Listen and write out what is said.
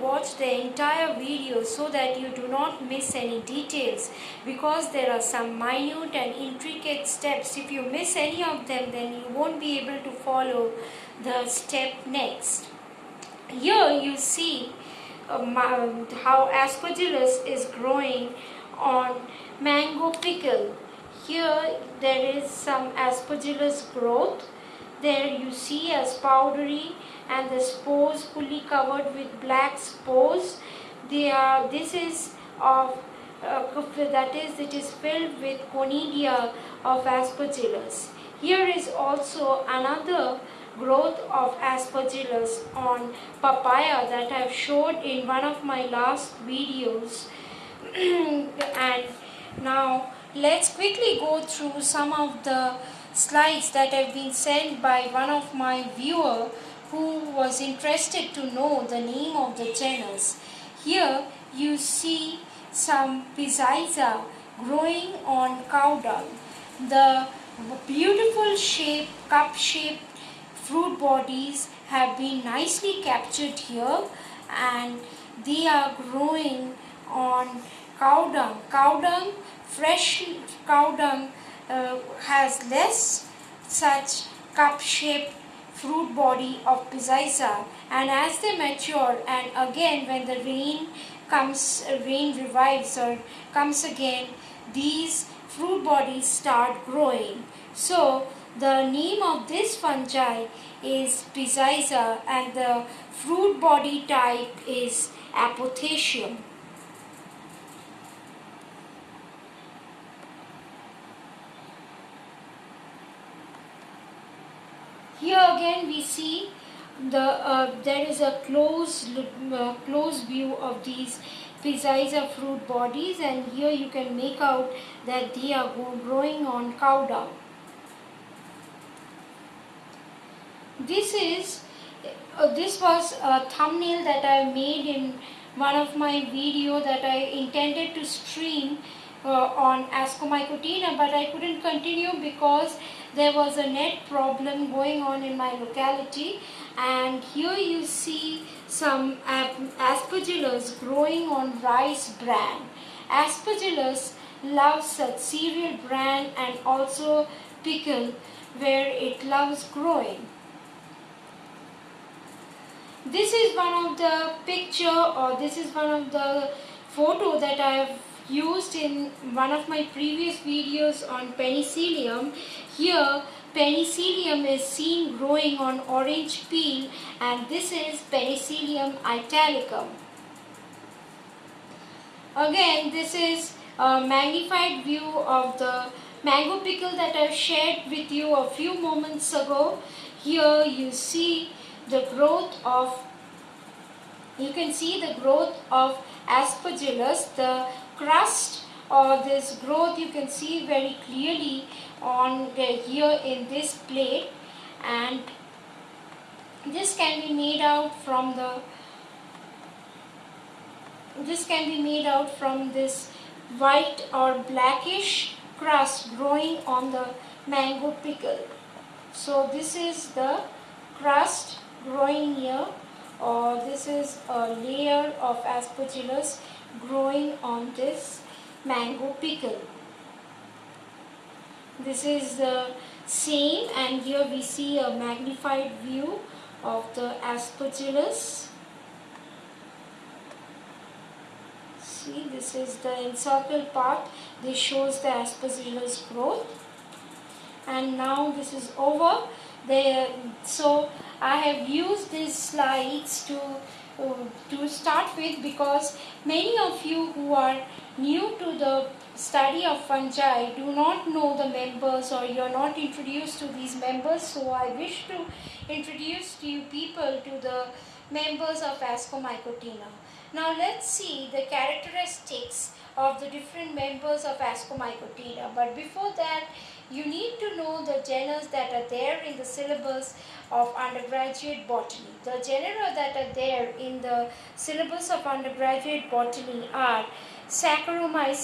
watch the entire video so that you do not miss any details because there are some minute and intricate steps. If you miss any of them then you won't be able to follow the step next. Here you see um, how aspergillus is growing on mango pickle. Here there is some aspergillus growth. There you see as powdery and the spores fully covered with black spores. They are, this is of uh, that is it is filled with conidia of aspergillus. Here is also another growth of aspergillus on papaya that I have showed in one of my last videos and now let's quickly go through some of the slides that have been sent by one of my viewer who was interested to know the name of the genus. Here you see some Peziza growing on cow dung. The beautiful shape, cup-shaped fruit bodies have been nicely captured here and they are growing on cow dung. Cow dung, fresh cow dung uh, has less such cup-shaped fruit body of Peziza and as they mature and again when the rain comes, rain revives or comes again, these fruit bodies start growing. So the name of this fungi is Peziza and the fruit body type is Apothecium. Here again we see the uh, there is a close uh, close view of these Peziza fruit bodies and here you can make out that they are growing on cow dung. This is uh, this was a thumbnail that I made in one of my video that I intended to stream uh, on Ascomycotina but I couldn't continue because there was a net problem going on in my locality and here you see some aspergillus growing on rice bran. Aspergillus loves such cereal bran and also pickle where it loves growing. This is one of the picture or this is one of the photo that I have used in one of my previous videos on penicillium. Here penicillium is seen growing on orange peel and this is penicillium italicum. Again this is a magnified view of the mango pickle that I shared with you a few moments ago. Here you see the growth of you can see the growth of aspergillus the crust or this growth you can see very clearly on the, here in this plate. And this can be made out from the this can be made out from this white or blackish crust growing on the mango pickle. So this is the crust growing here or this is a layer of aspergillus growing on this mango pickle. This is the same and here we see a magnified view of the aspergillus. See this is the encircled part. This shows the aspergillus growth. And now this is over. There, so I have used these slides to Um, to start with because many of you who are new to the study of fungi do not know the members or you are not introduced to these members. So I wish to introduce to you people to the members of Ascomycotina. Now let's see the characteristics of the different members of Ascomycotina but before that you need to know the genus that are there in the syllabus of undergraduate botany. The genera that are there in the syllabus of undergraduate botany are Saccharomyces